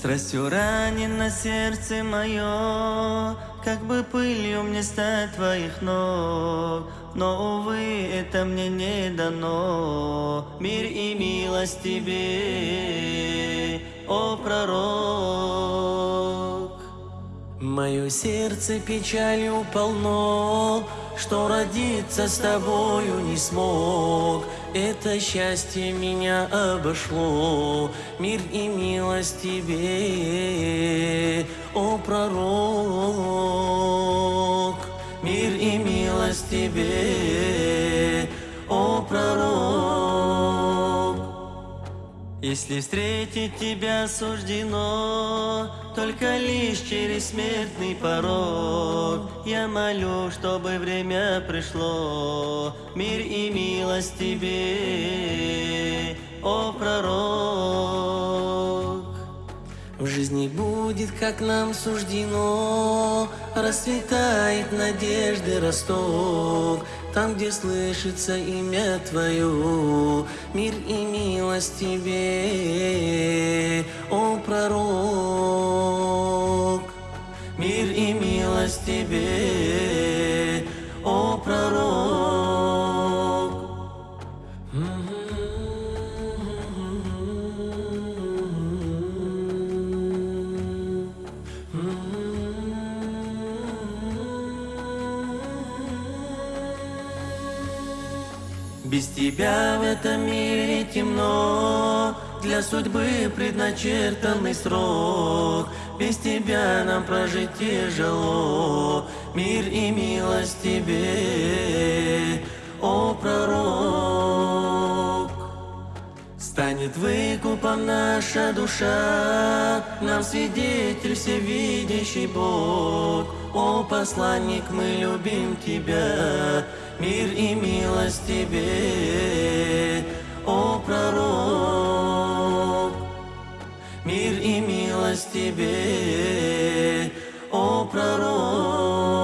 Страстью ранено сердце мое, Как бы пылью мне стать твоих ног. Но, увы, это мне не дано. Мир и милость тебе, о пророк. Мое сердце печалью полно, Что родиться с тобою не смог. Это счастье меня обошло, Мир и милость тебе, о пророк. Мир и милость тебе, о пророк. Если встретить тебя суждено, Только лишь через смертный порог, Я молю, чтобы время пришло, Мир и милость тебе, о пророк. В жизни будет, как нам суждено, Расцветает надежды росток, Там, где слышится имя Твое, Мир и милость Тебе, о пророк. Мир и милость Тебе, Без тебя в этом мире темно, Для судьбы предначертанный срок. Без тебя нам прожить тяжело, Мир и милость тебе, о пророк. Станет выкупом наша душа, Нам свидетель всевидящий Бог. О посланник, мы любим Тебя, Мир и милость Тебе, тебе, о пророк.